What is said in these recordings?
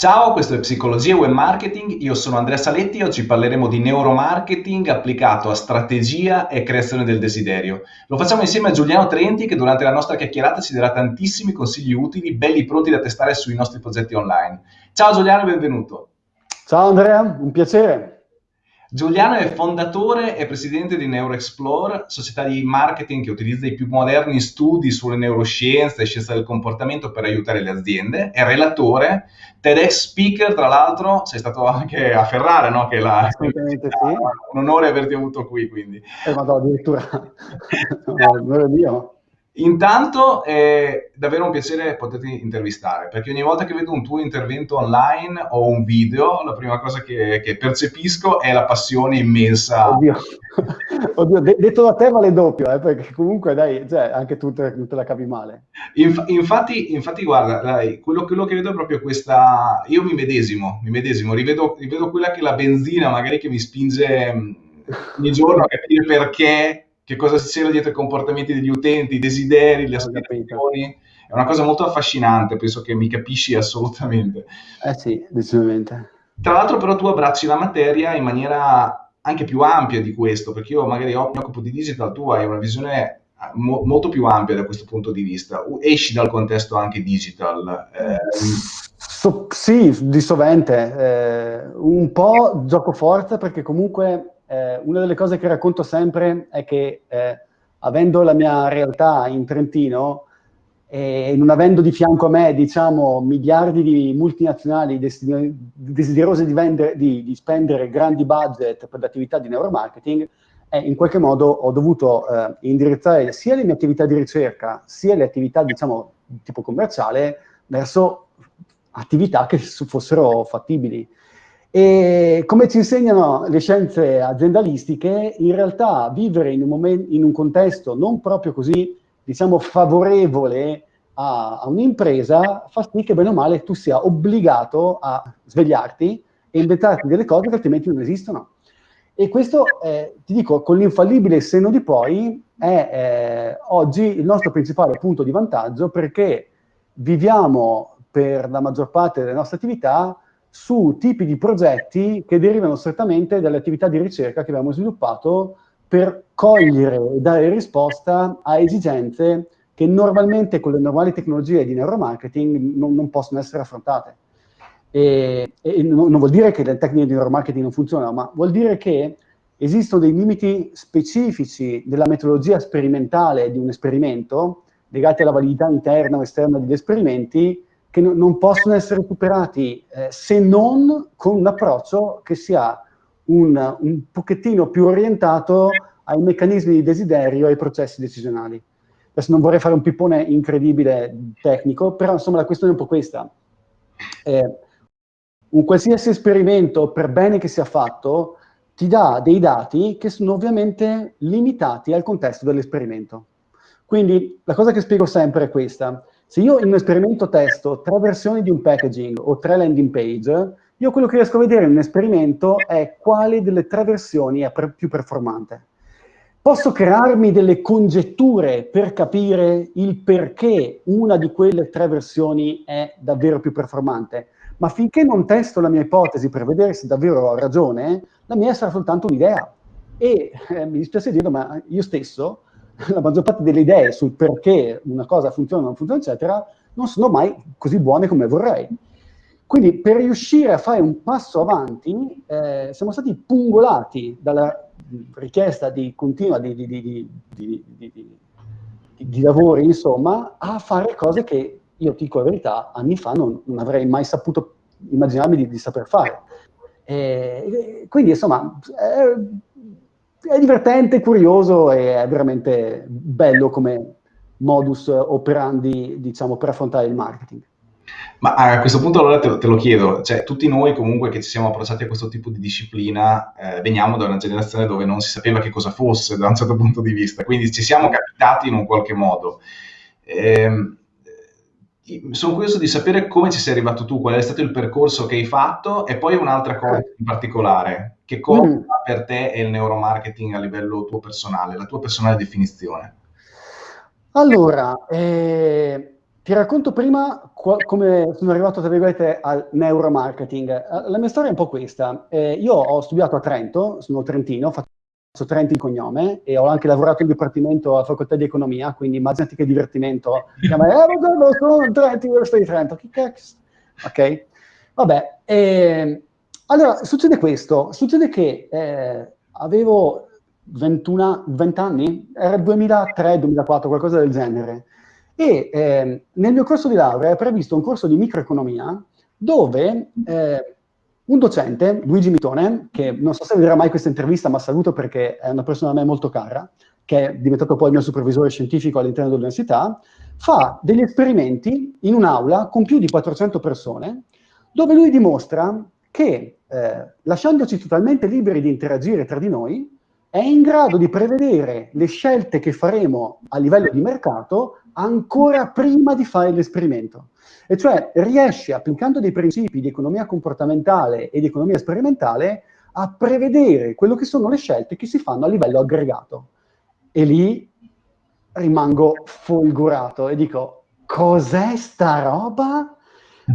Ciao, questo è Psicologia e Web Marketing, io sono Andrea Saletti e oggi parleremo di neuromarketing applicato a strategia e creazione del desiderio. Lo facciamo insieme a Giuliano Trenti che durante la nostra chiacchierata ci darà tantissimi consigli utili, belli pronti da testare sui nostri progetti online. Ciao Giuliano e benvenuto. Ciao Andrea, un piacere. Giuliano è fondatore e presidente di NeuroExplore, società di marketing che utilizza i più moderni studi sulle neuroscienze e scienza del comportamento per aiutare le aziende. È relatore, TEDx speaker, tra l'altro, sei stato anche a Ferrara, no? Che la, Assolutamente sì. Un onore averti avuto qui, quindi. Eh, ma no, addirittura, non è mio. Intanto è davvero un piacere poterti intervistare, perché ogni volta che vedo un tuo intervento online o un video, la prima cosa che, che percepisco è la passione immensa. Oddio, Oddio detto da te vale doppio, eh, perché comunque dai, cioè, anche tu te, te la capi male. Inf infatti, infatti, guarda, dai, quello, quello, che vedo è proprio questa... Io mi medesimo, mi medesimo, rivedo, rivedo quella che è la benzina magari che mi spinge mm, ogni giorno a capire perché che cosa c'era dietro i comportamenti degli utenti, i desideri, le aspirazioni. È una cosa molto affascinante, penso che mi capisci assolutamente. Eh sì, decisamente. Tra l'altro però tu abbracci la materia in maniera anche più ampia di questo, perché io magari mi occupo di digital, tu hai una visione mo molto più ampia da questo punto di vista. Esci dal contesto anche digital. Eh, so, sì, di sovente. Eh, un po' gioco forza perché comunque eh, una delle cose che racconto sempre è che eh, avendo la mia realtà in Trentino e non avendo di fianco a me, diciamo, miliardi di multinazionali desiderose di, vendere, di, di spendere grandi budget per le attività di neuromarketing, eh, in qualche modo ho dovuto eh, indirizzare sia le mie attività di ricerca, sia le attività, diciamo, di tipo commerciale, verso attività che fossero fattibili. E come ci insegnano le scienze aziendalistiche, in realtà vivere in un, in un contesto non proprio così, diciamo, favorevole a, a un'impresa fa sì che bene o male tu sia obbligato a svegliarti e inventarti delle cose che altrimenti non esistono. E questo, eh, ti dico, con l'infallibile senno di poi, è eh, oggi il nostro principale punto di vantaggio perché viviamo per la maggior parte delle nostre attività su tipi di progetti che derivano strettamente dalle attività di ricerca che abbiamo sviluppato per cogliere e dare risposta a esigenze che normalmente con le normali tecnologie di neuromarketing non, non possono essere affrontate. E, e non, non, vuol dire che le tecniche di neuromarketing non funzionano, ma vuol dire che esistono dei limiti specifici della metodologia sperimentale di un esperimento, legati alla validità interna o esterna degli esperimenti, che no, non possono essere superati eh, se non con un approccio che sia un, un pochettino più orientato ai meccanismi di desiderio e ai processi decisionali. Adesso non vorrei fare un pippone incredibile tecnico, però insomma la questione è un po' questa. Eh, un qualsiasi esperimento, per bene che sia fatto, ti dà dei dati che sono ovviamente limitati al contesto dell'esperimento. Quindi la cosa che spiego sempre è questa. Se io in un esperimento testo tre versioni di un packaging o tre landing page, io quello che riesco a vedere in un esperimento è quale delle tre versioni è più performante. Posso crearmi delle congetture per capire il perché una di quelle tre versioni è davvero più performante, ma finché non testo la mia ipotesi per vedere se davvero ho ragione, la mia sarà soltanto un'idea. E eh, mi dispiace dirlo, ma io stesso la maggior parte delle idee sul perché una cosa funziona o non funziona, eccetera, non sono mai così buone come vorrei. Quindi per riuscire a fare un passo avanti eh, siamo stati pungolati dalla richiesta di continua di, di, di, di, lavori, insomma, a fare cose che io dico la verità, anni fa non, non avrei mai saputo immaginarmi di, saper fare. E, quindi, insomma, eh, è divertente, curioso e è veramente bello come modus operandi, diciamo, per affrontare il marketing. Ma a questo punto allora te lo, te lo, chiedo, cioè tutti noi comunque che ci siamo approcciati a questo tipo di disciplina eh, veniamo da una generazione dove non si sapeva che cosa fosse da un certo punto di vista, quindi ci siamo capitati in un qualche modo. Eh, sono curioso di sapere come ci sei arrivato tu, qual è stato il percorso che hai fatto e poi un'altra cosa eh. in particolare, che cosa mm. per te è il neuromarketing a livello tuo personale, la tua personale definizione? Allora, eh, ti racconto prima come sono arrivato, tra virgolette, al neuromarketing. La mia storia è un po' questa. Eh, io ho studiato a Trento, sono trentino, faccio Trento in cognome e ho anche lavorato in dipartimento alla facoltà di economia, quindi immaginati che divertimento. Chiama, eh, buongiorno, sono Trento, Università di Trento. Che cazzo? Ok? Vabbè. Eh, allora, succede questo. Succede che eh, avevo 21, 20 anni, era 2003-2004, qualcosa del genere. E eh, nel mio corso di laurea è previsto un corso di microeconomia dove eh, un docente, Luigi Mitone, che non so se vedrà mai questa intervista, ma saluto perché è una persona a me molto cara, che è diventato poi il mio supervisore scientifico all'interno dell'università, fa degli esperimenti in un'aula con più di 400 persone, dove lui dimostra che, eh, lasciandoci totalmente liberi di interagire tra di noi, è in grado di prevedere le scelte che faremo a livello di mercato ancora prima di fare l'esperimento. E cioè riesce, applicando dei principi di economia comportamentale e di economia sperimentale, a prevedere quello che sono le scelte che si fanno a livello aggregato. E lì rimango folgorato e dico, cos'è sta roba?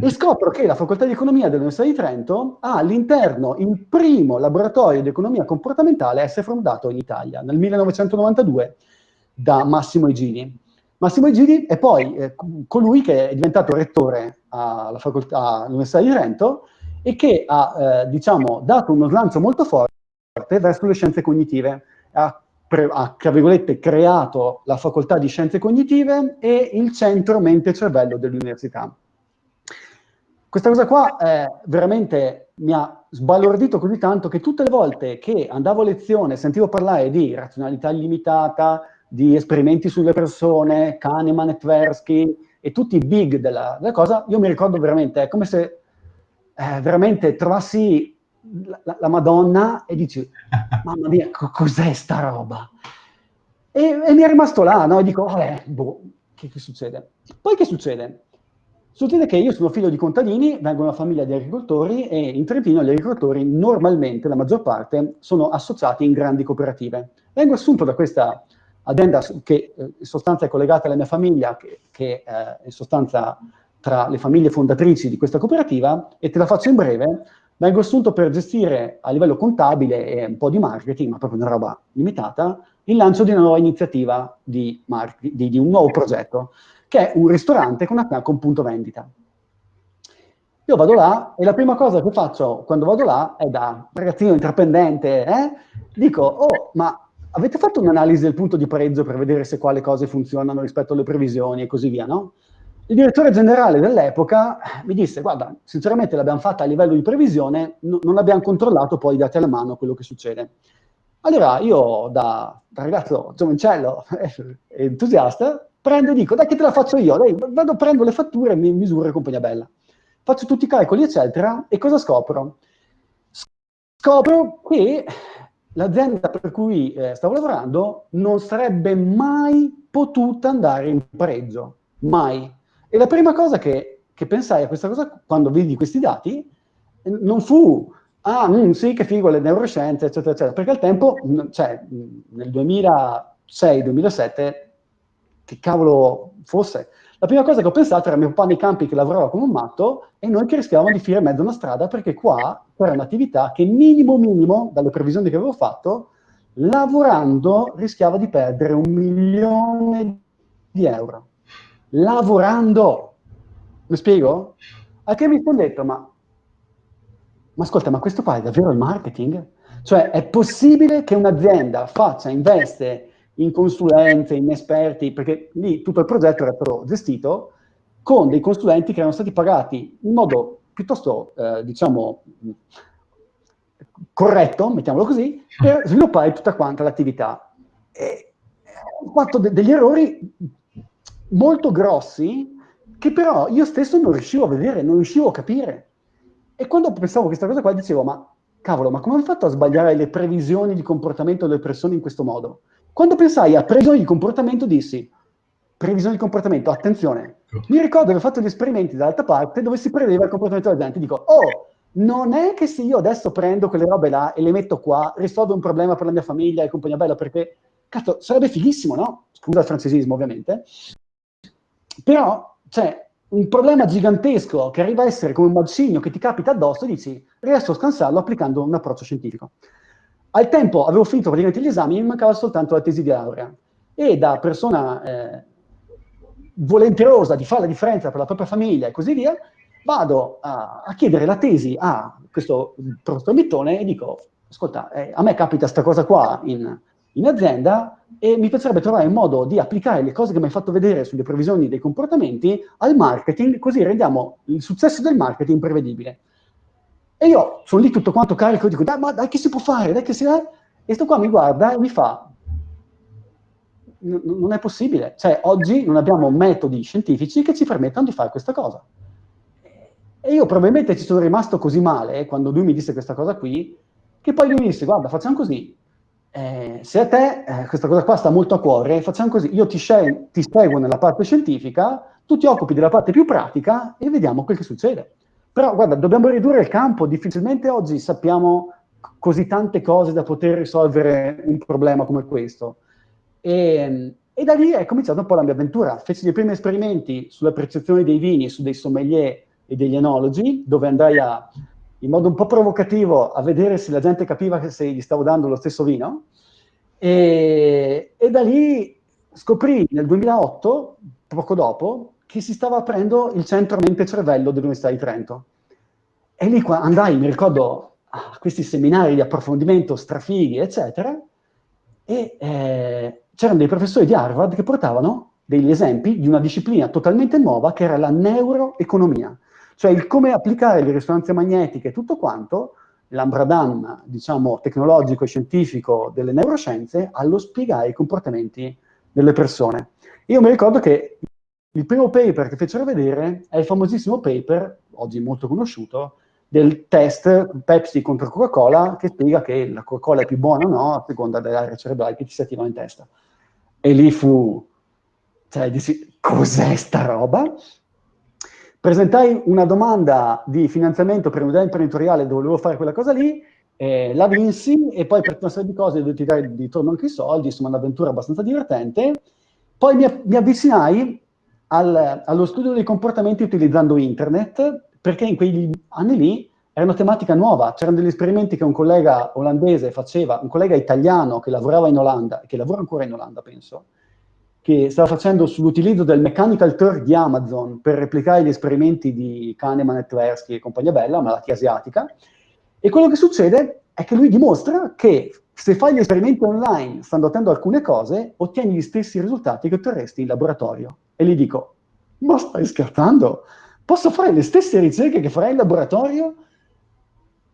e scopro che la facoltà di economia dell'Università di Trento ha all'interno il primo laboratorio di economia comportamentale a essere fondato in Italia, nel 1992, da Massimo Egidi. Massimo Egidi è poi eh, colui che è diventato rettore all'Università di Trento e che ha, eh, diciamo, dato uno slancio molto forte verso le scienze cognitive. Ha, ha, tra virgolette, creato la facoltà di scienze cognitive e il centro mente-cervello dell'università. Questa cosa qua eh, veramente mi ha sbalordito così tanto che tutte le volte che andavo a lezione sentivo parlare di razionalità illimitata, di esperimenti sulle persone, Kahneman e Tversky e tutti i big della, della cosa, io mi ricordo veramente, è come se eh, veramente trovassi la, la, Madonna e dici, mamma mia, co cos'è sta roba? E, e, mi è rimasto là, no? E dico, vabbè, boh, che, che succede? Poi che succede? Succede che io sono figlio di contadini, vengo da una famiglia di agricoltori e in Trentino gli agricoltori normalmente, la maggior parte, sono associati in grandi cooperative. Vengo assunto da questa azienda che eh, in sostanza è collegata alla mia famiglia, che, che eh, in sostanza tra le famiglie fondatrici di questa cooperativa, e te la faccio in breve, vengo assunto per gestire a livello contabile e un po' di marketing, ma proprio una roba limitata, il lancio di una nuova iniziativa di, di, di un nuovo progetto che è un ristorante con, una, con punto vendita. Io vado là e la prima cosa che faccio quando vado là è da ragazzino intraprendente, eh, dico, oh, ma avete fatto un'analisi del punto di pareggio per vedere se quale cose funzionano rispetto alle previsioni e così via, no? Il direttore generale dell'epoca mi disse, guarda, sinceramente l'abbiamo fatta a livello di previsione, no, non abbiamo controllato poi dati alla mano quello che succede. Allora io, da, da ragazzo giovincello e entusiasta, prendo e dico, dai che te la faccio io, dai, vado, prendo le fatture, mi misuro e compagnia bella. Faccio tutti i calcoli, eccetera, e cosa scopro? Scopro che l'azienda per cui eh, stavo lavorando non sarebbe mai potuta andare in pareggio, mai. E la prima cosa che, che pensai a questa cosa, quando vidi questi dati, non fu, ah, mm, sì, che figo, le neuroscienze, eccetera, eccetera, perché al tempo, cioè, nel 2006-2007, che cavolo fosse. La prima cosa che ho pensato era mio papà nei campi che lavorava come un matto e noi che rischiavamo di finire in mezzo una strada perché qua c'era un'attività che minimo minimo, dalle previsioni che avevo fatto, lavorando rischiava di perdere un milione di euro. Lavorando! Mi spiego? A che mi sono detto, ma, ma ascolta, ma questo qua è davvero il marketing? Cioè, è possibile che un'azienda faccia, investe in consulenze, in esperti, perché lì tutto il progetto era però gestito con dei consulenti che erano stati pagati in modo piuttosto, eh, diciamo, corretto, mettiamolo così, per sviluppare tutta quanta l'attività. Ho fatto de degli errori molto grossi che però io stesso non riuscivo a vedere, non riuscivo a capire. E quando pensavo a questa cosa qua dicevo, ma cavolo, ma come ho fatto a sbagliare le previsioni di comportamento delle persone in questo modo? Quando pensai a previsioni di comportamento dissi, previsioni di comportamento, attenzione, mi ricordo di aver fatto gli esperimenti dall'altra parte dove si prevedeva il comportamento della gente, dico, oh, non è che se io adesso prendo quelle robe là e le metto qua, risolvo un problema per la mia famiglia e compagnia bella, perché, cazzo, sarebbe fighissimo, no? Scusa il francesismo, ovviamente. Però cioè un problema gigantesco che arriva a essere come un macigno che ti capita addosso e dici riesco a scansarlo applicando un approccio scientifico. Al tempo avevo finito praticamente gli esami, mi mancava soltanto la tesi di laurea e da persona eh, volenterosa di fare la differenza per la propria famiglia e così via, vado a, a chiedere la tesi a questo professor Mittone e dico, ascolta, eh, a me capita questa cosa qua in, in azienda e mi piacerebbe trovare un modo di applicare le cose che mi hai fatto vedere sulle previsioni dei comportamenti al marketing, così rendiamo il successo del marketing prevedibile. E io sono lì tutto quanto carico, dico, dai, ma dai che si può fare, dai che si... è? E sto qua mi guarda e mi fa, non è possibile. Cioè, oggi non abbiamo metodi scientifici che ci permettano di fare questa cosa. E io probabilmente ci sono rimasto così male quando lui mi disse questa cosa qui, che poi lui mi disse, guarda, facciamo così, eh, se a te eh, questa cosa qua sta molto a cuore, facciamo così, io ti, ti seguo nella parte scientifica, tu ti occupi della parte più pratica e vediamo quel che succede. Però guarda, dobbiamo ridurre il campo, difficilmente oggi sappiamo così tante cose da poter risolvere un problema come questo. E, e da lì è cominciata un po' la mia avventura. Feci i primi esperimenti sulla percezione dei vini, su dei sommelier e degli enologi, dove andai a in modo un po' provocativo a vedere se la gente capiva se gli stavo dando lo stesso vino. E, e da lì scoprì nel 2008, poco dopo, che si stava aprendo il centro mente cervello dell'Università di Trento. E lì andai, mi ricordo, a questi seminari di approfondimento strafighi, eccetera, e eh, c'erano dei professori di Harvard che portavano degli esempi di una disciplina totalmente nuova che era la neuroeconomia. Cioè il come applicare le risonanze magnetiche e tutto quanto, l'ambradam, diciamo, tecnologico e scientifico delle neuroscienze, allo spiegare i comportamenti delle persone. Io mi ricordo che il primo paper che fecero vedere è il famosissimo paper, oggi molto conosciuto, del test Pepsi contro Coca-Cola che spiega che la Coca-Cola è più buona o no a seconda delle aree cerebrali che ti si attivano in testa. E lì fu, cioè, dissi, cos'è sta roba? Presentai una domanda di finanziamento per un'idea imprenditoriale dove volevo fare quella cosa lì, eh, la vinsi e poi per una serie di cose dovetti dare di torno anche i soldi, insomma un'avventura abbastanza divertente. Poi mi, mi avvicinai al, allo studio dei comportamenti utilizzando internet, perché in quegli anni lì era una tematica nuova, c'erano degli esperimenti che un collega olandese faceva, un collega italiano che lavorava in Olanda, che lavora ancora in Olanda penso, che stava facendo sull'utilizzo del Mechanical Turk di Amazon per replicare gli esperimenti di Kahneman e Tversky e compagnia bella, malattia asiatica, e quello che succede è che lui dimostra che se fai gli esperimenti online stando attento a alcune cose, ottieni gli stessi risultati che otterresti in laboratorio. E gli dico, ma stai scherzando? Posso fare le stesse ricerche che farai in laboratorio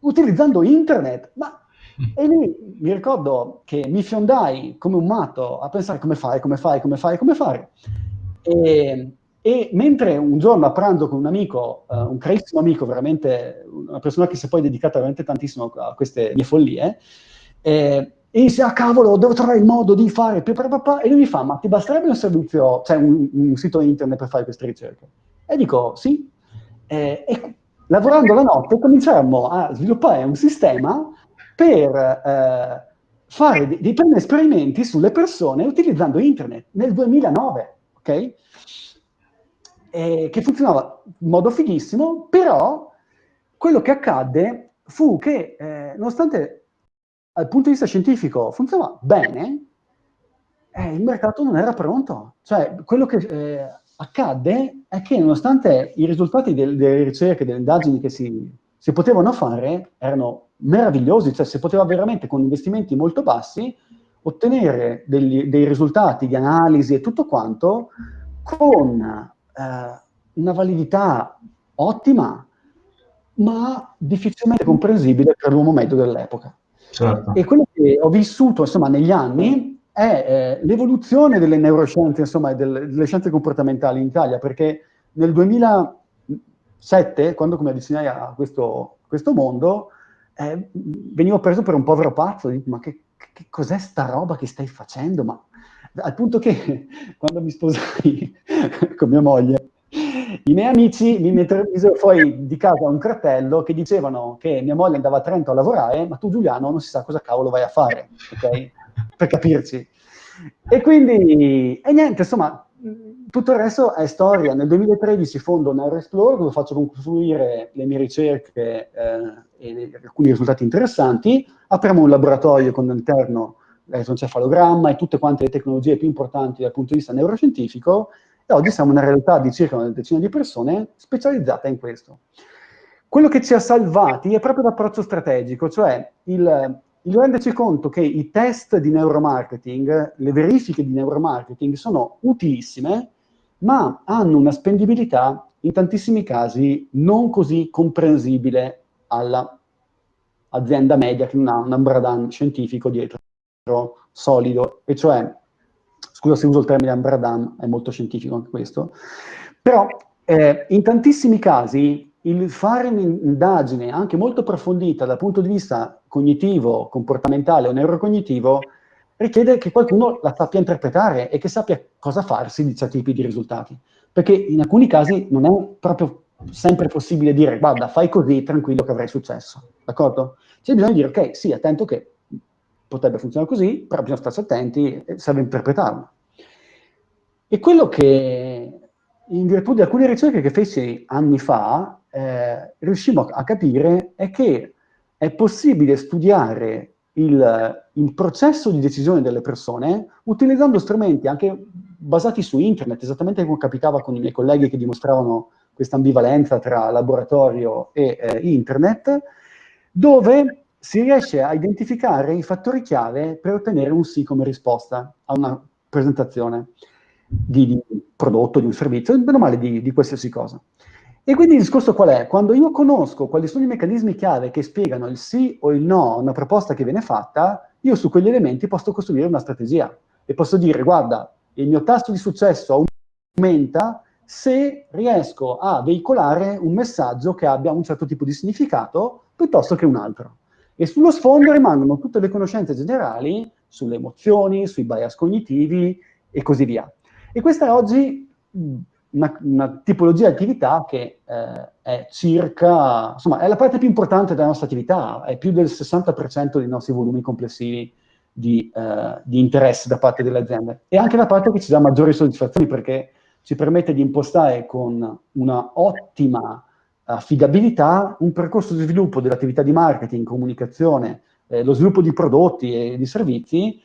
utilizzando internet? Ma e lì mi ricordo che mi fiondai come un matto a pensare come fare, come fare, come fare, come fare. E, e mentre un giorno a pranzo con un amico, uh, un carissimo amico, veramente una persona che si è poi dedicata veramente tantissimo a queste mie follie, eh, e dice, ah cavolo, devo trovare il modo di fare, e lui mi fa, ma ti basterebbe un servizio, cioè un, un sito internet per fare queste ricerche? E dico, sì. Eh, e lavorando la notte cominciamo a sviluppare un sistema per eh, fare dei, dei primi esperimenti sulle persone utilizzando internet nel 2009, ok? E che funzionava in modo fighissimo, però quello che accadde fu che, eh, nonostante dal punto di vista scientifico funzionava bene, eh, il mercato non era pronto. Cioè, quello che eh, accadde è che nonostante i risultati del, delle ricerche, delle indagini che si, si potevano fare, erano meravigliosi, cioè si poteva veramente con investimenti molto bassi ottenere degli, dei risultati di analisi e tutto quanto con eh, una validità ottima, ma difficilmente comprensibile per l'uomo medio dell'epoca. Certo. E quello che ho vissuto, insomma, negli anni è eh, l'evoluzione delle neuroscienze, insomma, delle, delle, scienze comportamentali in Italia, perché nel 2007, quando mi avvicinai a questo, questo mondo, eh, venivo preso per un povero pazzo, dico, ma che, che cos'è sta roba che stai facendo? Ma, al punto che quando mi sposai con mia moglie, i miei amici mi misero fuori di casa un cartello che dicevano che mia moglie andava a Trento a lavorare, ma tu Giuliano non si sa cosa cavolo vai a fare, ok? Per capirci. E quindi, e niente, insomma, tutto il resto è storia. Nel 2013 fondo NeuroExplore dove faccio confluire le mie ricerche eh, e alcuni risultati interessanti. Apriamo un laboratorio con all'interno l'elettroencefalogramma e tutte quante le tecnologie più importanti dal punto di vista neuroscientifico e oggi siamo una realtà di circa una decina di persone specializzata in questo. Quello che ci ha salvati è proprio l'approccio strategico, cioè il, il renderci conto che i test di neuromarketing, le verifiche di neuromarketing sono utilissime, ma hanno una spendibilità in tantissimi casi non così comprensibile all'azienda media che non ha un umbradan scientifico dietro solido, e cioè, scusa se uso il termine umbradan, è molto scientifico anche questo, però eh, in tantissimi casi il fare un'indagine anche molto approfondita dal punto di vista cognitivo, comportamentale o neurocognitivo richiede che qualcuno la sappia interpretare e che sappia cosa farsi di certi tipi di risultati. Perché in alcuni casi non è proprio sempre possibile dire guarda, fai così, tranquillo che avrai successo. D'accordo? C'è bisogno di dire ok, sì, attento che potrebbe funzionare così, però bisogna starci attenti e serve interpretarlo. E quello che, in virtù di alcune ricerche che feci anni fa, eh, riuscimmo a capire è che è possibile studiare il, il, processo di decisione delle persone utilizzando strumenti anche basati su internet, esattamente come capitava con i miei colleghi che dimostravano questa ambivalenza tra laboratorio e eh, internet, dove si riesce a identificare i fattori chiave per ottenere un sì come risposta a una presentazione di, di prodotto, di un servizio, meno male di, di qualsiasi cosa. E quindi il discorso qual è? Quando io conosco quali sono i meccanismi chiave che spiegano il sì o il no a una proposta che viene fatta, io su quegli elementi posso costruire una strategia e posso dire, guarda, il mio tasso di successo aumenta se riesco a veicolare un messaggio che abbia un certo tipo di significato piuttosto che un altro. E sullo sfondo rimangono tutte le conoscenze generali sulle emozioni, sui bias cognitivi e così via. E questa è oggi una, una, tipologia di attività che eh, è circa, insomma, è la parte più importante della nostra attività, è più del 60% dei nostri volumi complessivi di, eh, di, interesse da parte delle aziende. E anche la parte che ci dà maggiori soddisfazioni perché ci permette di impostare con una ottima affidabilità un percorso di sviluppo dell'attività di marketing, comunicazione, eh, lo sviluppo di prodotti e di servizi,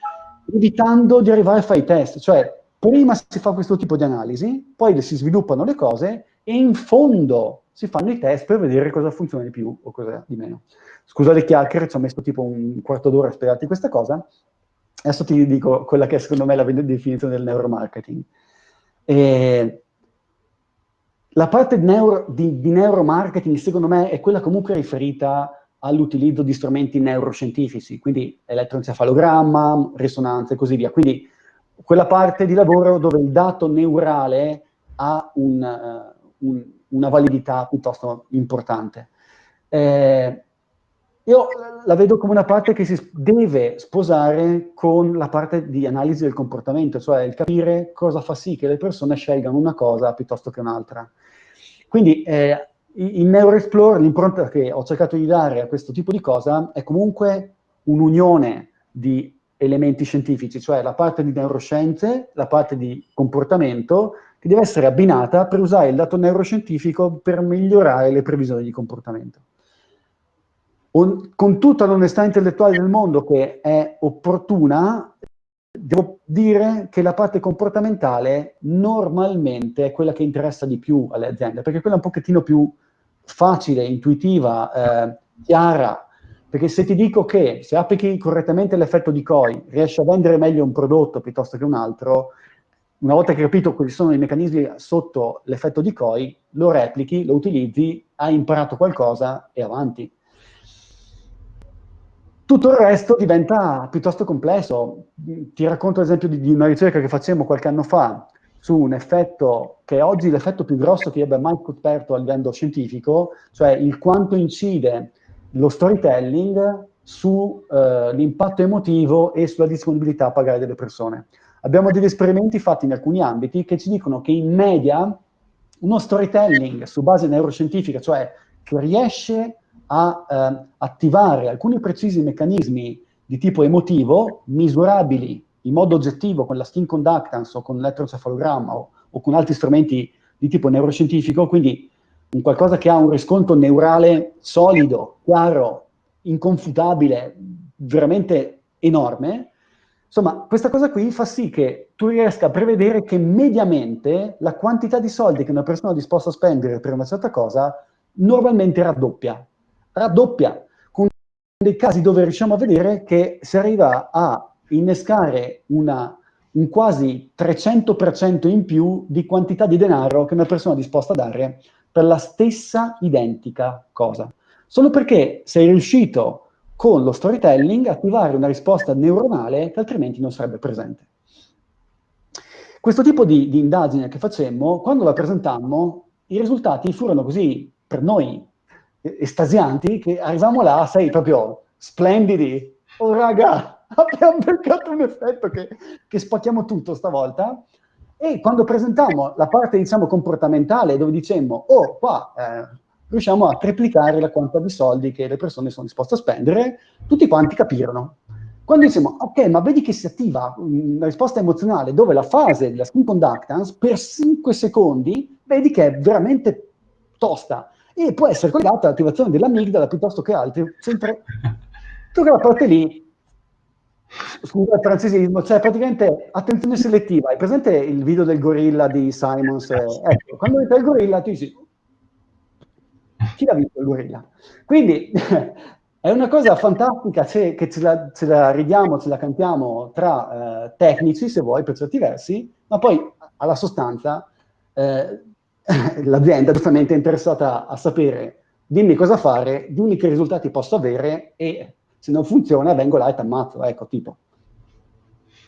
evitando di arrivare a fare i test, cioè prima si fa questo tipo di analisi, poi si sviluppano le cose e in fondo si fanno i test per vedere cosa funziona di più o cosa di meno. Scusa le chiacchiere, ci ho messo tipo un quarto d'ora a spiegarti questa cosa. Adesso ti dico quella che è secondo me la definizione del neuromarketing. E la parte neuro, di, di neuromarketing, secondo me, è quella comunque riferita all'utilizzo di strumenti neuroscientifici, quindi elettroencefalogramma, risonanza e così via. Quindi quella parte di lavoro dove il dato neurale ha un, uh, un, una validità piuttosto importante. Eh, io la vedo come una parte che si deve sposare con la parte di analisi del comportamento, cioè il capire cosa fa sì che le persone scelgano una cosa piuttosto che un'altra. Quindi eh, in NeuroExplore l'impronta che ho cercato di dare a questo tipo di cosa è comunque un'unione di elementi scientifici, cioè la parte di neuroscienze, la parte di comportamento, che deve essere abbinata per usare il dato neuroscientifico per migliorare le previsioni di comportamento. Con tutta l'onestà intellettuale del mondo che è opportuna, devo dire che la parte comportamentale normalmente è quella che interessa di più alle aziende, perché quella è un pochettino più facile, intuitiva, eh, chiara, perché se ti dico che se applichi correttamente l'effetto di COI riesci a vendere meglio un prodotto piuttosto che un altro, una volta che hai capito quali sono i meccanismi sotto l'effetto di COI, lo replichi, lo utilizzi, hai imparato qualcosa e avanti. Tutto il resto diventa piuttosto complesso. Ti racconto l'esempio di, di una ricerca che facemmo qualche anno fa su un effetto che è oggi l'effetto più grosso che abbia mai scoperto a livello scientifico, cioè il quanto incide lo storytelling sull'impatto eh, emotivo e sulla disponibilità a pagare delle persone. Abbiamo degli esperimenti fatti in alcuni ambiti che ci dicono che in media uno storytelling su base neuroscientifica, cioè che riesce a eh, attivare alcuni precisi meccanismi di tipo emotivo, misurabili in modo oggettivo con la skin conductance o con l'elettroencefalogramma o, o con altri strumenti di tipo neuroscientifico, quindi un qualcosa che ha un riscontro neurale solido, chiaro, inconfutabile, veramente enorme, insomma, questa cosa qui fa sì che tu riesca a prevedere che mediamente la quantità di soldi che una persona è disposta a spendere per una certa cosa normalmente raddoppia. Raddoppia, con dei casi dove riusciamo a vedere che si arriva a innescare una, un quasi 300% in più di quantità di denaro che una persona è disposta a dare per la stessa identica cosa. Solo perché sei riuscito con lo storytelling a attivare una risposta neuronale che altrimenti non sarebbe presente. Questo tipo di, di indagine che facemmo, quando la presentammo, i risultati furono così per noi estasianti che arrivavamo là, sei proprio splendidi. Oh raga, abbiamo beccato un effetto che, che spacchiamo tutto stavolta. E quando presentammo la parte, diciamo, comportamentale, dove dicemmo, oh, qua eh, riusciamo a triplicare la quantità di soldi che le persone sono disposte a spendere, tutti quanti capirono. Quando diciamo, ok, ma vedi che si attiva una risposta emozionale dove la fase della skin conductance per 5 secondi, vedi che è veramente tosta e può essere collegata all'attivazione dell'amigdala piuttosto che altri, sempre tutta la parte lì scusa il francesismo, cioè praticamente attenzione selettiva. Hai presente il video del gorilla di Simons? Ecco, quando vedi il gorilla tu dici, chi l'ha visto il gorilla? Quindi è una cosa fantastica se, che ce la, ce la, ridiamo, ce la cantiamo tra eh, tecnici, se vuoi, per certi versi, ma poi alla sostanza eh, l'azienda giustamente è interessata a sapere dimmi cosa fare, dimmi che risultati posso avere e se non funziona vengo là e ti ammazzo, ecco, tipo.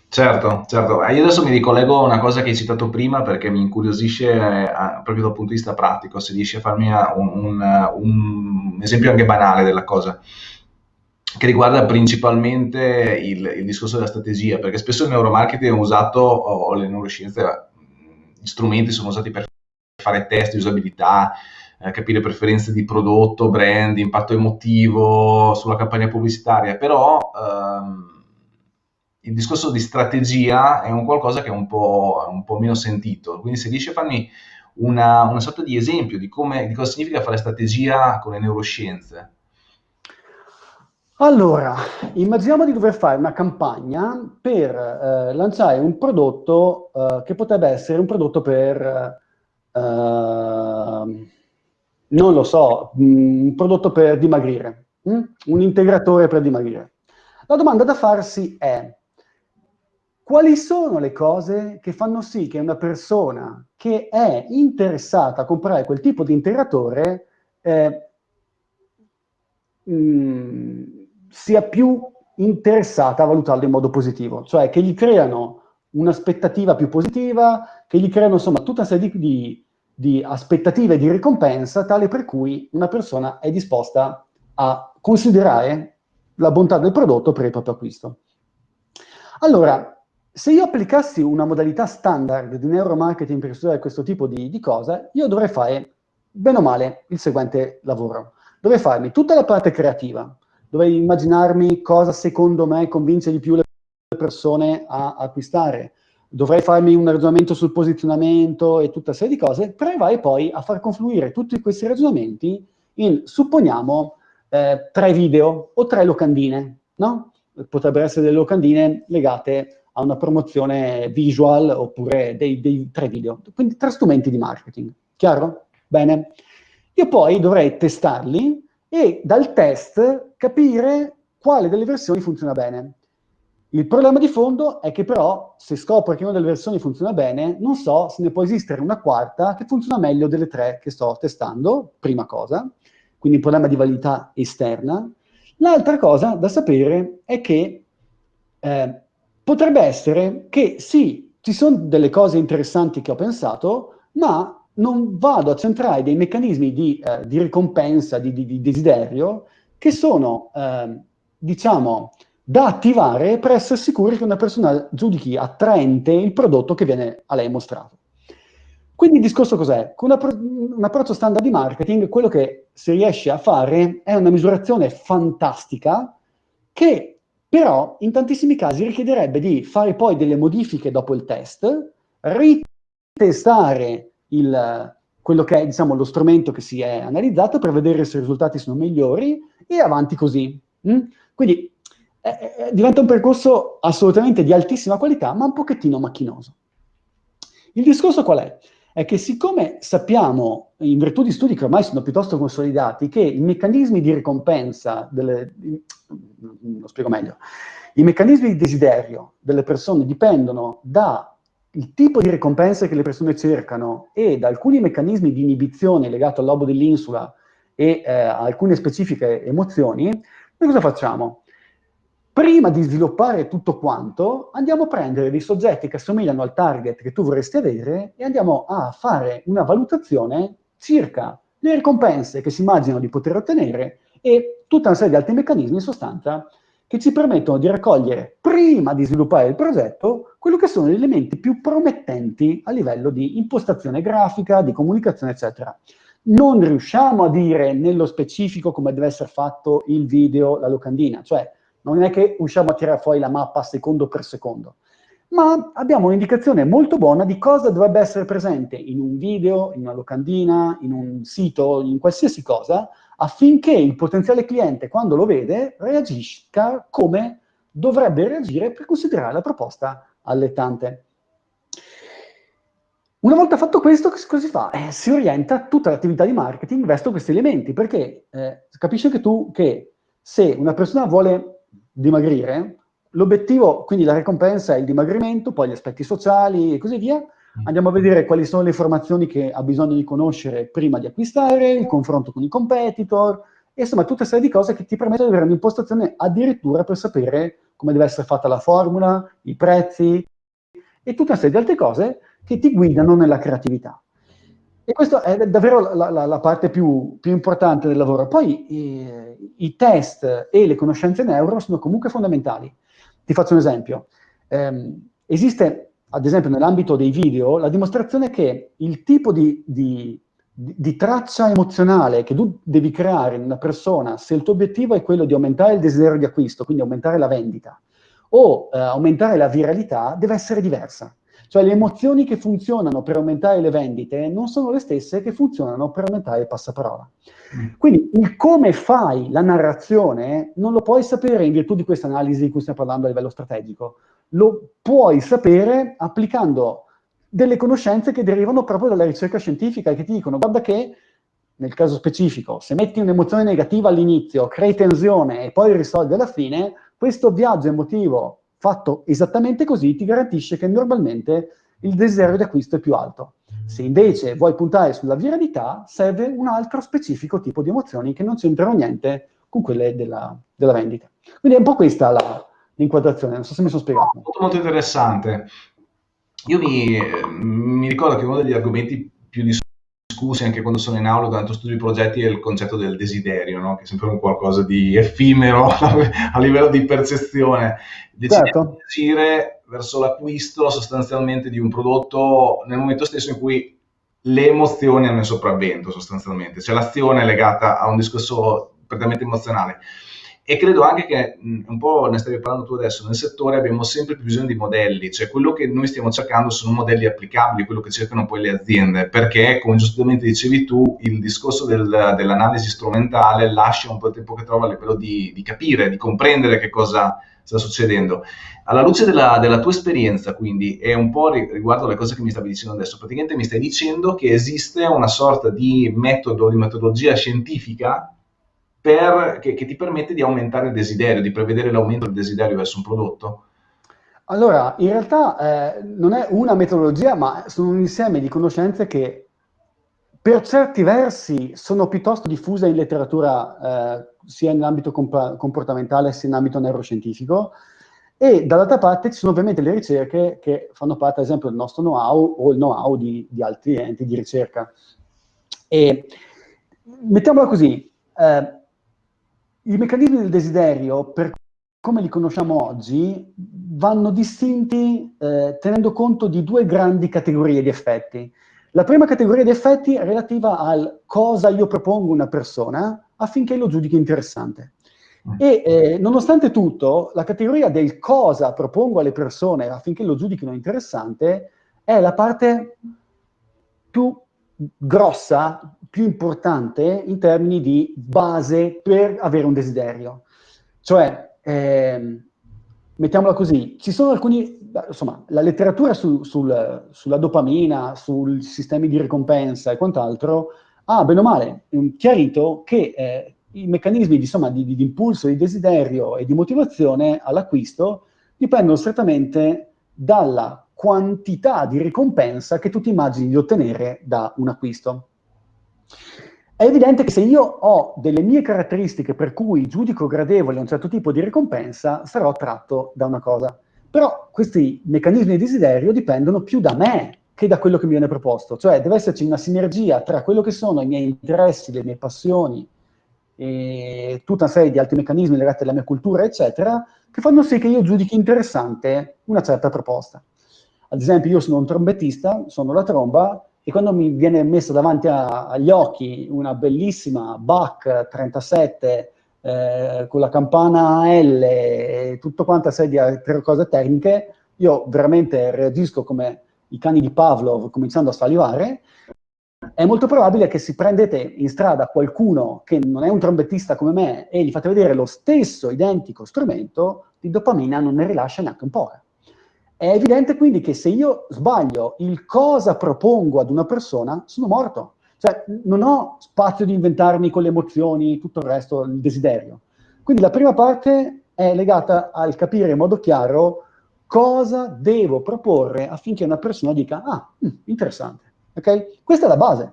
Certo, certo. Eh, io adesso mi ricollego a una cosa che hai citato prima perché mi incuriosisce eh, proprio dal punto di vista pratico, se riesci a farmi eh, un, un, un esempio anche banale della cosa che riguarda principalmente il, il, discorso della strategia, perché spesso il neuromarketing è usato, o le neuroscienze, gli strumenti sono usati per fare test di usabilità, eh, capire preferenze di prodotto, brand, impatto emotivo sulla campagna pubblicitaria, però ehm, il discorso di strategia è un qualcosa che è un po', un po meno sentito, quindi se riesci a farmi una, una sorta di esempio di, come, di cosa significa fare strategia con le neuroscienze. Allora, immaginiamo di dover fare una campagna per eh, lanciare un prodotto eh, che potrebbe essere un prodotto per eh, non lo so, mm, un prodotto per dimagrire, mm? un integratore per dimagrire. La domanda da farsi è, quali sono le cose che fanno sì che una persona che è interessata a comprare quel tipo di integratore eh, mh, mm, sia più interessata a valutarlo in modo positivo, cioè che gli creano un'aspettativa più positiva, che gli creano insomma tutta una serie di, di di aspettative di ricompensa tale per cui una persona è disposta a considerare la bontà del prodotto per il proprio acquisto. Allora, se io applicassi una modalità standard di neuromarketing per studiare questo tipo di, di cose, io dovrei fare, bene o male, il seguente lavoro. Dovrei farmi tutta la parte creativa, dovrei immaginarmi cosa secondo me convince di più le persone a acquistare, dovrei farmi un ragionamento sul posizionamento e tutta serie di cose, provai poi a far confluire tutti questi ragionamenti in, supponiamo, eh, tre video o tre locandine, no? Potrebbero essere delle locandine legate a una promozione visual oppure dei, dei tre video. Quindi tre strumenti di marketing. Chiaro? Bene. Io poi dovrei testarli e dal test capire quale delle versioni funziona bene. Il problema di fondo è che però, se scopro che una delle versioni funziona bene, non so se ne può esistere una quarta che funziona meglio delle tre che sto testando, prima cosa, quindi un problema di validità esterna. L'altra cosa da sapere è che eh, potrebbe essere che sì, ci sono delle cose interessanti che ho pensato, ma non vado a centrare dei meccanismi di, eh, di ricompensa, di, di, di, desiderio, che sono, eh, diciamo, da attivare per essere sicuri che una persona giudichi attraente il prodotto che viene a lei mostrato. Quindi il discorso cos'è? Con un approccio standard di marketing, quello che si riesce a fare è una misurazione fantastica che però in tantissimi casi richiederebbe di fare poi delle modifiche dopo il test, testare il, quello che è diciamo, lo strumento che si è analizzato per vedere se i risultati sono migliori e avanti così. Mm? Quindi eh, eh, diventa un percorso assolutamente di altissima qualità, ma un pochettino macchinoso. Il discorso qual è? È che siccome sappiamo, in virtù di studi che ormai sono piuttosto consolidati, che i meccanismi di ricompensa, delle, lo spiego meglio, i meccanismi di desiderio delle persone dipendono dal tipo di ricompense che le persone cercano e da alcuni meccanismi di inibizione legati al lobo dell'insula e eh, a alcune specifiche emozioni, noi cosa facciamo? Prima di sviluppare tutto quanto, andiamo a prendere dei soggetti che assomigliano al target che tu vorresti avere e andiamo a fare una valutazione circa le ricompense che si immaginano di poter ottenere e tutta una serie di altri meccanismi in sostanza che ci permettono di raccogliere, prima di sviluppare il progetto, quello che sono gli elementi più promettenti a livello di impostazione grafica, di comunicazione, eccetera. Non riusciamo a dire nello specifico come deve essere fatto il video, la locandina, cioè non è che usciamo a tirare fuori la mappa secondo per secondo, ma abbiamo un'indicazione molto buona di cosa dovrebbe essere presente in un video, in una locandina, in un sito, in qualsiasi cosa, affinché il potenziale cliente, quando lo vede, reagisca come dovrebbe reagire per considerare la proposta allettante. Una volta fatto questo, cosa si fa? Eh, si orienta tutta l'attività di marketing verso questi elementi, perché eh, capisci anche tu che se una persona vuole dimagrire, l'obiettivo, quindi la ricompensa è il dimagrimento, poi gli aspetti sociali e così via. Andiamo a vedere quali sono le informazioni che ha bisogno di conoscere prima di acquistare, il confronto con i competitor, e insomma tutta una serie di cose che ti permettono di avere un'impostazione addirittura per sapere come deve essere fatta la formula, i prezzi, e tutta una serie di altre cose che ti guidano nella creatività. E questa è davvero la, la, la parte più, più, importante del lavoro. Poi eh, i test e le conoscenze neuro sono comunque fondamentali. Ti faccio un esempio. Eh, esiste, ad esempio, nell'ambito dei video, la dimostrazione che il tipo di, di, di, traccia emozionale che tu devi creare in una persona, se il tuo obiettivo è quello di aumentare il desiderio di acquisto, quindi aumentare la vendita, o eh, aumentare la viralità, deve essere diversa. Cioè le emozioni che funzionano per aumentare le vendite non sono le stesse che funzionano per aumentare il passaparola. Quindi il come fai la narrazione non lo puoi sapere in virtù di questa analisi di cui stiamo parlando a livello strategico, lo puoi sapere applicando delle conoscenze che derivano proprio dalla ricerca scientifica e che ti dicono guarda che nel caso specifico, se metti un'emozione negativa all'inizio, crei tensione e poi risolvi alla fine, questo viaggio emotivo fatto esattamente così ti garantisce che normalmente il desiderio di acquisto è più alto. Se invece vuoi puntare sulla viralità, serve un altro specifico tipo di emozioni che non c'entrano niente con quelle della, della vendita. Quindi è un po' questa l'inquadrazione, non so se mi sono spiegato. Molto, molto interessante. Io mi, mi ricordo che uno degli argomenti più discussi discussi anche quando sono in aula durante lo studio di progetti è il concetto del desiderio, no? che è sempre un qualcosa di effimero a livello di percezione. Decidere certo. di agire verso l'acquisto sostanzialmente di un prodotto nel momento stesso in cui le emozioni hanno il sopravvento sostanzialmente, cioè l'azione è legata a un discorso prettamente emozionale. E credo anche che, un po' ne stavi parlando tu adesso, nel settore abbiamo sempre più bisogno di modelli, cioè quello che noi stiamo cercando sono modelli applicabili, quello che cercano poi le aziende, perché come giustamente dicevi tu, il discorso del, dell'analisi strumentale lascia un po' il tempo che trova a livello di, di capire, di comprendere che cosa sta succedendo. Alla luce della, della, tua esperienza, quindi, e un po' riguardo alle cose che mi stavi dicendo adesso, praticamente mi stai dicendo che esiste una sorta di metodo, di metodologia scientifica per, che, che, ti permette di aumentare il desiderio, di prevedere l'aumento del desiderio verso un prodotto? Allora, in realtà eh, non è una metodologia, ma sono un insieme di conoscenze che per certi versi sono piuttosto diffuse in letteratura eh, sia nell'ambito comp comportamentale sia in ambito neuroscientifico e dall'altra parte ci sono ovviamente le ricerche che fanno parte ad esempio del nostro know-how o il know-how di, di, altri enti di ricerca. E mettiamola così, eh, i meccanismi del desiderio, per come li conosciamo oggi, vanno distinti eh, tenendo conto di due grandi categorie di effetti. La prima categoria di effetti è relativa al cosa io propongo a una persona affinché lo giudichi interessante. E eh, nonostante tutto, la categoria del cosa propongo alle persone affinché lo giudichino interessante è la parte più grossa, più importante in termini di base per avere un desiderio. Cioè, eh, mettiamola così, ci sono alcuni, insomma, la letteratura su, sul, sulla dopamina, sui sistemi di ricompensa e quant'altro, ha bene o male chiarito che eh, i meccanismi insomma, di, di, impulso, di desiderio e di motivazione all'acquisto dipendono strettamente dalla quantità di ricompensa che tu ti immagini di ottenere da un acquisto. È evidente che se io ho delle mie caratteristiche per cui giudico gradevole un certo tipo di ricompensa, sarò attratto da una cosa. Però questi meccanismi di desiderio dipendono più da me che da quello che mi viene proposto. Cioè deve esserci una sinergia tra quello che sono i miei interessi, le mie passioni, e tutta una serie di altri meccanismi legati alla mia cultura, eccetera, che fanno sì che io giudichi interessante una certa proposta. Ad esempio, io sono un trombettista, sono la tromba, e quando mi viene messa davanti a, agli occhi una bellissima Bach 37 eh, con la campana L e tutto quanto a serie di altre cose tecniche, io veramente reagisco come i cani di Pavlov cominciando a salivare, è molto probabile che se prendete in strada qualcuno che non è un trombettista come me e gli fate vedere lo stesso identico strumento, di dopamina non ne rilascia neanche un po'. È evidente quindi che se io sbaglio il cosa propongo ad una persona, sono morto. Cioè, non ho spazio di inventarmi con le emozioni, tutto il resto, il desiderio. Quindi la prima parte è legata al capire in modo chiaro cosa devo proporre affinché una persona dica, ah, mm, interessante. Okay? Questa è la base.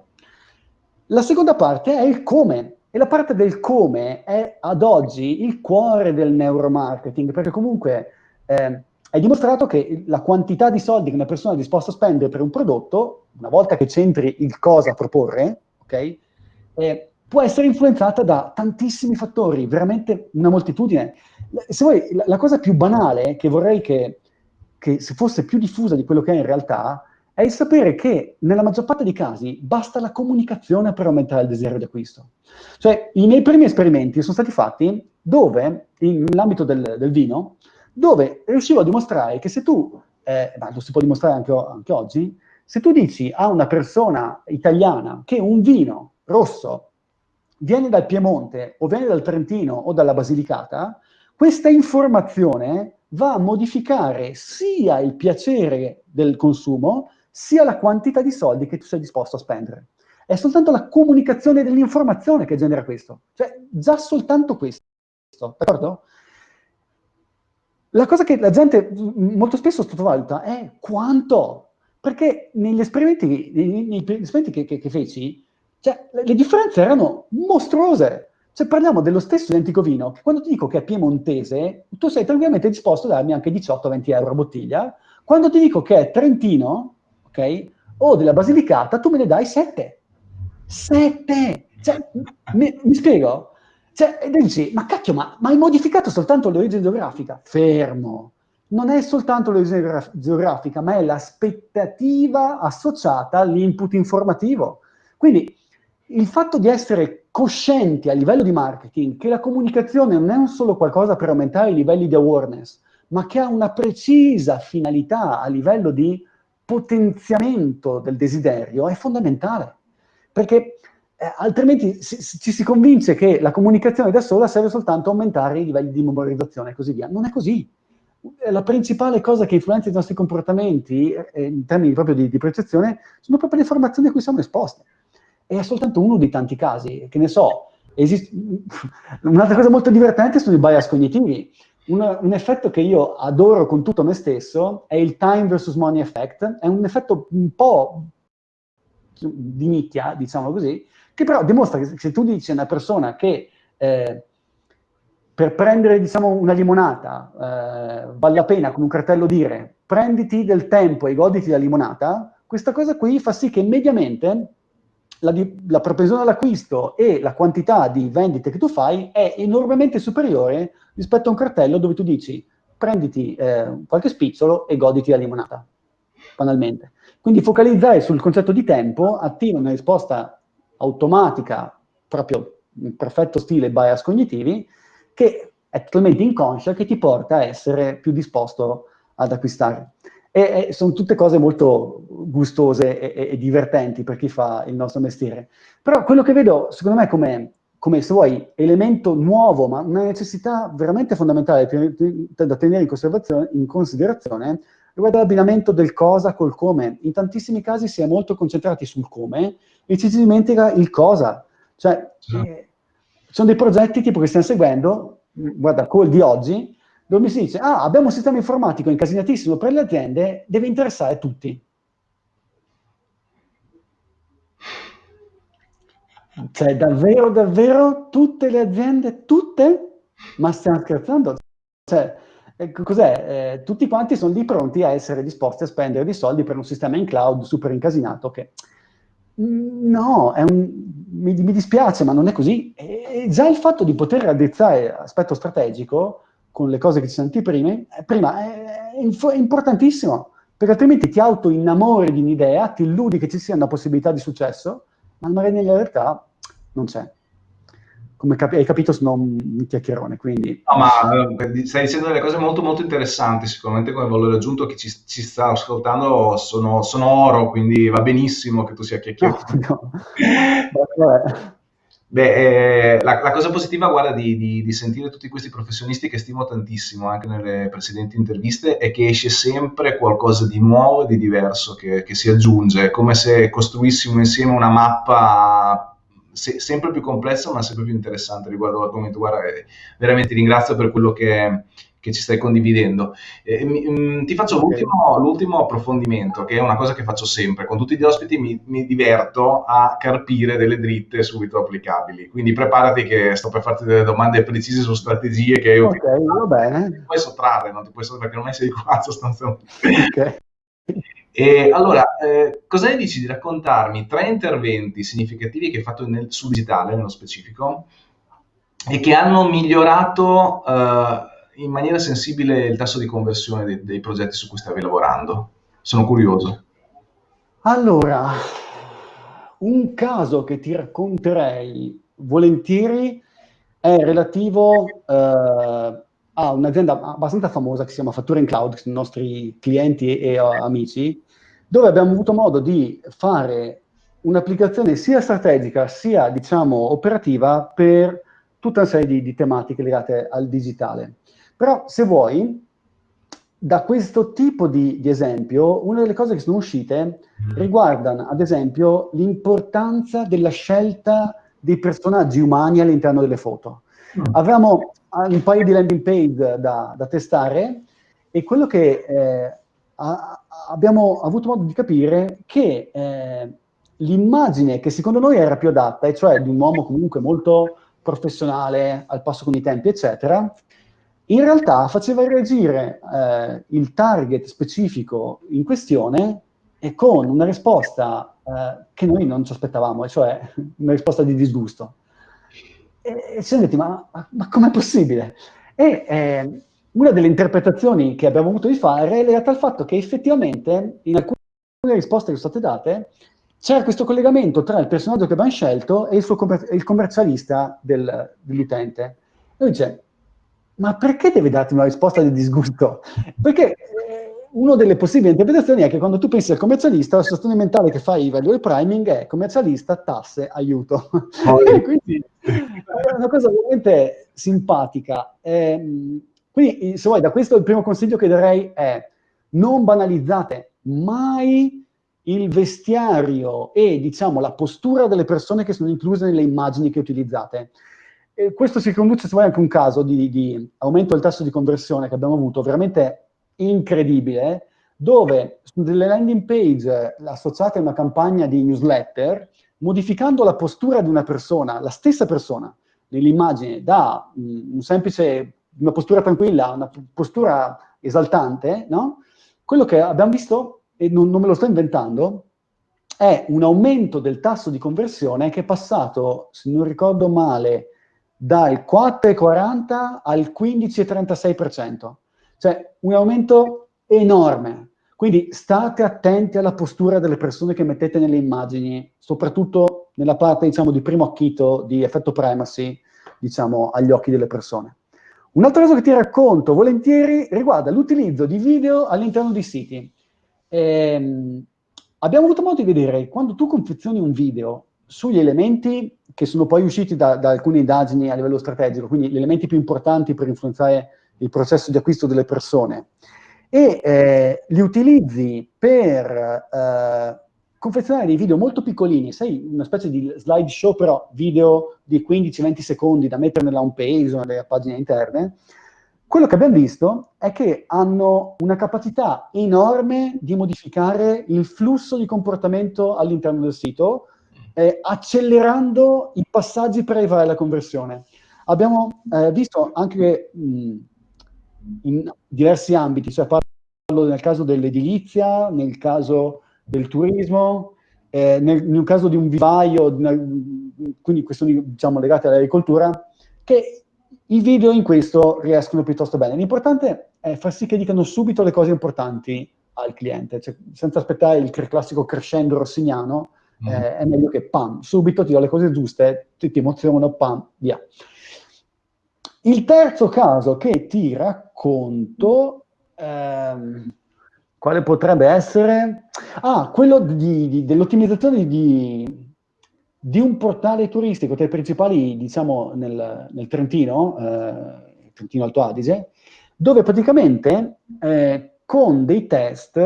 La seconda parte è il come, e la parte del come è ad oggi il cuore del neuromarketing, perché comunque eh, è dimostrato che la quantità di soldi che una persona è disposta a spendere per un prodotto, una volta che c'entri il cosa proporre, okay, eh, può essere influenzata da tantissimi fattori, veramente una moltitudine. Se vuoi, la, la cosa più banale che vorrei che, che fosse più diffusa di quello che è in realtà, è il sapere che nella maggior parte dei casi basta la comunicazione per aumentare il desiderio di acquisto. Cioè, i miei primi esperimenti sono stati fatti dove, nell'ambito del, del, vino, dove riuscivo a dimostrare che se tu, eh, ma lo si può dimostrare anche, anche oggi, se tu dici a una persona italiana che un vino rosso viene dal Piemonte o viene dal Trentino o dalla Basilicata, questa informazione va a modificare sia il piacere del consumo, sia la quantità di soldi che tu sei disposto a spendere. È soltanto la comunicazione dell'informazione che genera questo. Cioè, già soltanto questo, d'accordo? La cosa che la gente molto spesso sottovaluta è quanto. Perché negli esperimenti, negli, esperimenti che, che, che feci, cioè, le, le differenze erano mostruose. Cioè, parliamo dello stesso identico vino, che quando ti dico che è piemontese, tu sei tranquillamente disposto a darmi anche 18-20 euro a bottiglia. Quando ti dico che è trentino, ok? O della Basilicata, tu me ne dai sette. Sette! Cioè, mi, mi spiego? Cioè, e dici, ma cacchio, ma, ma hai modificato soltanto l'origine geografica? Fermo. Non è soltanto l'origine geografica, ma è l'aspettativa associata all'input informativo. Quindi il fatto di essere coscienti a livello di marketing che la comunicazione non è un solo qualcosa per aumentare i livelli di awareness, ma che ha una precisa finalità a livello di potenziamento del desiderio è fondamentale, perché eh, altrimenti si, ci si convince che la comunicazione da sola serve soltanto a aumentare i livelli di memorizzazione e così via. Non è così. La principale cosa che influenza i nostri comportamenti, eh, in termini proprio di, di percezione, sono proprio le informazioni a cui siamo esposti. E è soltanto uno dei tanti casi, che ne so, esiste... un'altra cosa molto divertente sono i bias cognitivi un, un, effetto che io adoro con tutto me stesso è il time versus money effect, è un effetto un po' di nicchia, diciamo così, che però dimostra che se tu dici a una persona che eh, per prendere diciamo, una limonata eh, vale la pena con un cartello dire prenditi del tempo e goditi la limonata, questa cosa qui fa sì che mediamente la, la propensione all'acquisto e la quantità di vendite che tu fai è enormemente superiore rispetto a un cartello dove tu dici prenditi eh, qualche spicciolo e goditi la limonata, banalmente. Quindi focalizzare sul concetto di tempo attiva una risposta automatica, proprio in perfetto stile bias cognitivi, che è totalmente inconscia, che ti porta a essere più disposto ad acquistare. E, e sono tutte cose molto gustose e, e, divertenti per chi fa il nostro mestiere. Però quello che vedo, secondo me, come, come se vuoi, elemento nuovo, ma una necessità veramente fondamentale da tenere in, in considerazione, riguarda l'abbinamento del cosa col come. In tantissimi casi si è molto concentrati sul come e ci si dimentica il cosa. Cioè, sì. eh, sono dei progetti tipo che stiamo seguendo, guarda, col di oggi, dove mi si dice, ah, abbiamo un sistema informatico incasinatissimo per le aziende, deve interessare tutti. Cioè, davvero, davvero, tutte le aziende, tutte? Ma stiamo scherzando? Cioè, eh, cos'è? Eh, tutti quanti sono lì pronti a essere disposti a spendere dei soldi per un sistema in cloud super incasinato che... Mm, no, un, mi, mi, dispiace, ma non è così. E già il fatto di poter raddrizzare aspetto strategico con le cose che ci senti prima, eh, prima è, è importantissimo, perché altrimenti ti auto-innamori di un'idea, ti illudi che ci sia una possibilità di successo, ma magari nella realtà non c'è. Come capi hai capito, sono un chiacchierone, quindi... No, ma eh, stai dicendo delle cose molto molto interessanti, sicuramente come valore aggiunto chi ci, ci sta ascoltando sono, sono, oro, quindi va benissimo che tu sia chiacchierone. No, no. Beh, eh, la, la, cosa positiva, guarda, di, di, di, sentire tutti questi professionisti che stimo tantissimo anche nelle precedenti interviste è che esce sempre qualcosa di nuovo e di diverso che, che si aggiunge, come se costruissimo insieme una mappa se, sempre più complessa ma sempre più interessante riguardo l'argomento. Guarda, eh, veramente ringrazio per quello che, che ci stai condividendo. Eh, mi, mm, ti faccio l'ultimo, l'ultimo, approfondimento, che è una cosa che faccio sempre. Con tutti gli ospiti mi, mi, diverto a carpire delle dritte subito applicabili. Quindi preparati che sto per farti delle domande precise su strategie che io Ok, va bene. Non ti puoi sottrarre, non ti puoi sottrarre perché non sei qua sostanzialmente. Ok. E allora, eh, cosa ne dici di raccontarmi tre interventi significativi che hai fatto nel, sul digitale, nello specifico, e che hanno migliorato eh, in maniera sensibile il tasso di conversione dei, dei progetti su cui stavi lavorando? Sono curioso. Allora, un caso che ti racconterei volentieri è relativo eh, a un'azienda abbastanza famosa che si chiama Fattura in Cloud, che sono i nostri clienti e, e amici, dove abbiamo avuto modo di fare un'applicazione sia strategica sia, diciamo, operativa per tutta una serie di, di tematiche legate al digitale. Però se vuoi, da questo tipo di, di, esempio, una delle cose che sono uscite mm. riguardano, ad esempio, l'importanza della scelta dei personaggi umani all'interno delle foto. Mm. Avevamo un paio di landing page da, da testare e quello che eh, a, abbiamo avuto modo di capire che eh, l'immagine che secondo noi era più adatta, e cioè di un uomo comunque molto professionale, al passo con i tempi, eccetera, in realtà faceva reagire eh, il target specifico in questione e con una risposta eh, che noi non ci aspettavamo, cioè una risposta di disgusto. E, e ci siamo detti, ma, ma com'è possibile? E eh, una delle interpretazioni che abbiamo avuto di fare è legata al fatto che effettivamente in alcune risposte che sono state date c'era questo collegamento tra il personaggio che abbiamo scelto e il, suo commer il commercialista del, dell'utente. Lui dice, ma perché deve darti una risposta di disgusto? Perché eh, una delle possibili interpretazioni è che quando tu pensi al commercialista, la situazione mentale che fai value priming è commercialista, tasse, aiuto. Oh, quindi è una cosa veramente simpatica. Eh, quindi, se vuoi, da questo il primo consiglio che darei è non banalizzate mai il vestiario e, diciamo, la postura delle persone che sono incluse nelle immagini che utilizzate. E questo si conduce, se vuoi, anche un caso di, di, aumento del tasso di conversione che abbiamo avuto, veramente incredibile, dove su delle landing page associate a una campagna di newsletter, modificando la postura di una persona, la stessa persona, nell'immagine, da un semplice, una postura tranquilla una postura esaltante, no? Quello che abbiamo visto, e non, non me lo sto inventando, è un aumento del tasso di conversione che è passato, se non ricordo male, dal 4,40 al 15,36%. Cioè un aumento enorme. Quindi state attenti alla postura delle persone che mettete nelle immagini, soprattutto nella parte, diciamo, di primo acchito di effetto privacy, diciamo, agli occhi delle persone. Un'altra cosa che ti racconto volentieri riguarda l'utilizzo di video all'interno di siti. ehm, abbiamo avuto modo di vedere, quando tu confezioni un video sugli elementi che sono poi usciti da, da alcune indagini a livello strategico, quindi gli elementi più importanti per influenzare il processo di acquisto delle persone, e eh, li utilizzi per eh, confezionare dei video molto piccolini, sai, una specie di slideshow, però video di 15-20 secondi da mettere nella home page o nelle pagine interne, quello che abbiamo visto è che hanno una capacità enorme di modificare il flusso di comportamento all'interno del sito, eh, accelerando i passaggi per arrivare alla conversione. Abbiamo eh, visto anche mh, in diversi ambiti, cioè parlo nel caso dell'edilizia, nel caso del turismo, eh, nel, un caso di un vivaio, nel, quindi questioni diciamo, legate all'agricoltura, che i video in questo riescono piuttosto bene. L'importante è far sì che dicano subito le cose importanti al cliente, cioè, senza aspettare il classico crescendo rossiniano, mm. eh, è meglio che pam, subito ti do le cose giuste, ti, ti emozionano, pam, via. Il terzo caso che ti racconto, ehm, quale potrebbe essere? Ah, quello dell'ottimizzazione di, di, un portale turistico tra i principali, diciamo, nel, nel Trentino, eh, Trentino Alto Adige, dove praticamente eh, con dei test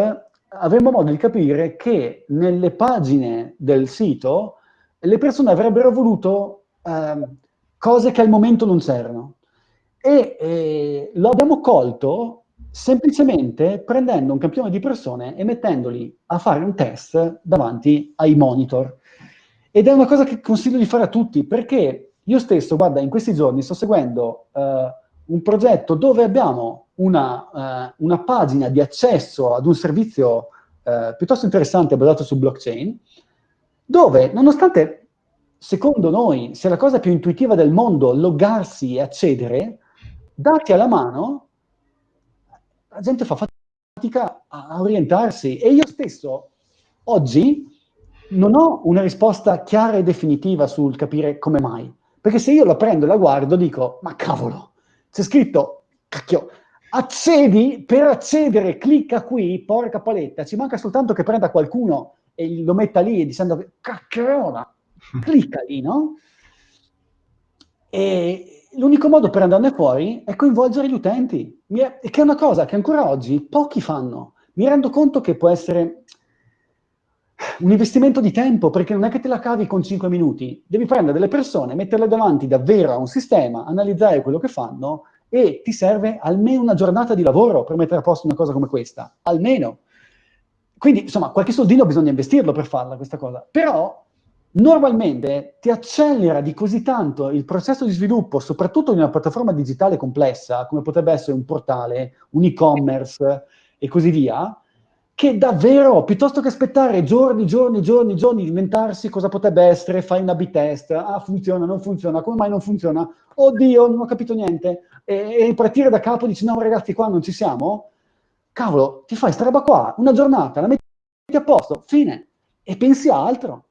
avremo modo di capire che nelle pagine del sito le persone avrebbero voluto eh, cose che al momento non c'erano. E eh, lo abbiamo colto semplicemente prendendo un campione di persone e mettendoli a fare un test davanti ai monitor. Ed è una cosa che consiglio di fare a tutti, perché io stesso, guarda, in questi giorni sto seguendo uh, un progetto dove abbiamo una, uh, una, pagina di accesso ad un servizio uh, piuttosto interessante basato su blockchain, dove, nonostante, secondo noi, sia la cosa più intuitiva del mondo loggarsi e accedere, dati alla mano, la gente fa fatica a orientarsi e io stesso oggi non ho una risposta chiara e definitiva sul capire come mai. Perché se io la prendo e la guardo dico, ma cavolo, c'è scritto, cacchio, accedi, per accedere clicca qui, porca paletta, ci manca soltanto che prenda qualcuno e lo metta lì dicendo, cacchiola, clicca lì, no? E, l'unico modo per andarne fuori è coinvolgere gli utenti, che è una cosa che ancora oggi pochi fanno. Mi rendo conto che può essere un investimento di tempo, perché non è che te la cavi con 5 minuti, devi prendere delle persone, metterle davanti davvero a un sistema, analizzare quello che fanno e ti serve almeno una giornata di lavoro per mettere a posto una cosa come questa, almeno. Quindi, insomma, qualche soldino bisogna investirlo per farla questa cosa, però normalmente ti accelera di così tanto il processo di sviluppo, soprattutto in una piattaforma digitale complessa, come potrebbe essere un portale, un e-commerce e così via, che davvero, piuttosto che aspettare giorni, giorni, giorni, giorni, inventarsi cosa potrebbe essere, fai una B-test, ah funziona, non funziona, come mai non funziona, oddio, non ho capito niente, e, ripartire da capo dici no ragazzi qua non ci siamo, cavolo, ti fai sta roba qua, una giornata, la metti a posto, fine, e pensi a altro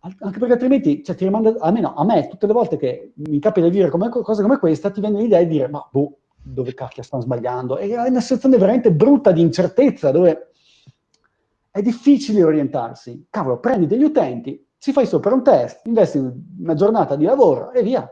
anche perché altrimenti cioè, ti rimanda, almeno a me, tutte le volte che mi capita di dire come, cose come questa, ti viene l'idea di dire, ma boh, dove cacchio stanno sbagliando? E è una situazione veramente brutta di incertezza, dove è difficile orientarsi. Cavolo, prendi degli utenti, ci fai sopra un test, investi una giornata di lavoro e via.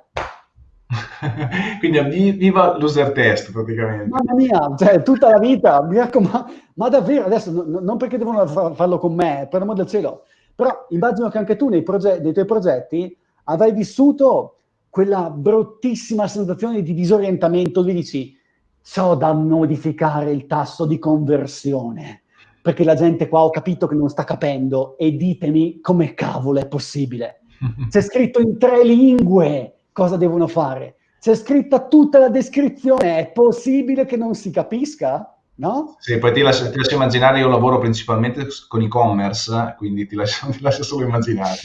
Quindi viva l'user test praticamente. Mamma mia, cioè tutta la vita, mi raccomando, ma davvero adesso, no, non perché devono farlo con me, per l'amor del cielo, però immagino che anche tu nei, nei tuoi progetti avrai vissuto quella bruttissima sensazione di disorientamento dove dici so da modificare il tasso di conversione perché la gente qua ho capito che non sta capendo e ditemi come cavolo è possibile. C'è scritto in tre lingue cosa devono fare. C'è scritta tutta la descrizione. È possibile che non si capisca? No? Sì, poi ti lascio, ti lascio, immaginare, io lavoro principalmente con e-commerce, quindi ti lascio, ti lascio, solo immaginare.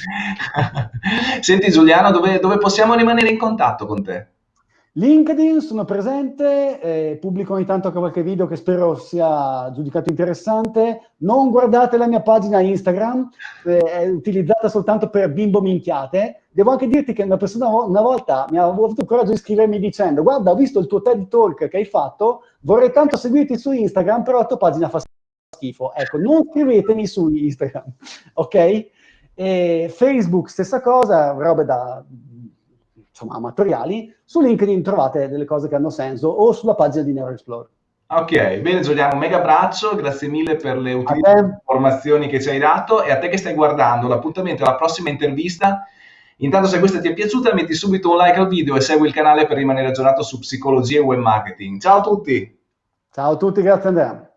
Senti Giuliano, dove, dove possiamo rimanere in contatto con te? LinkedIn, sono presente, eh, pubblico ogni tanto qualche video che spero sia giudicato interessante. Non guardate la mia pagina Instagram, eh, è utilizzata soltanto per bimbo minchiate. Devo anche dirti che una persona una volta mi ha avuto il coraggio di scrivermi dicendo guarda, ho visto il tuo TED Talk che hai fatto, vorrei tanto seguirti su Instagram, però la tua pagina fa schifo. Ecco, non scrivetemi su Instagram, ok? E Facebook, stessa cosa, robe da insomma, amatoriali. Su LinkedIn trovate delle cose che hanno senso o sulla pagina di NeuroExplore. Ok, bene Giuliano, un mega abbraccio, grazie mille per le utili informazioni che ci hai dato e a te che stai guardando, l'appuntamento alla prossima intervista. Intanto se questa ti è piaciuta metti subito un like al video e segui il canale per rimanere aggiornato su psicologia e web marketing. Ciao a tutti! Ciao a tutti, grazie Andrea.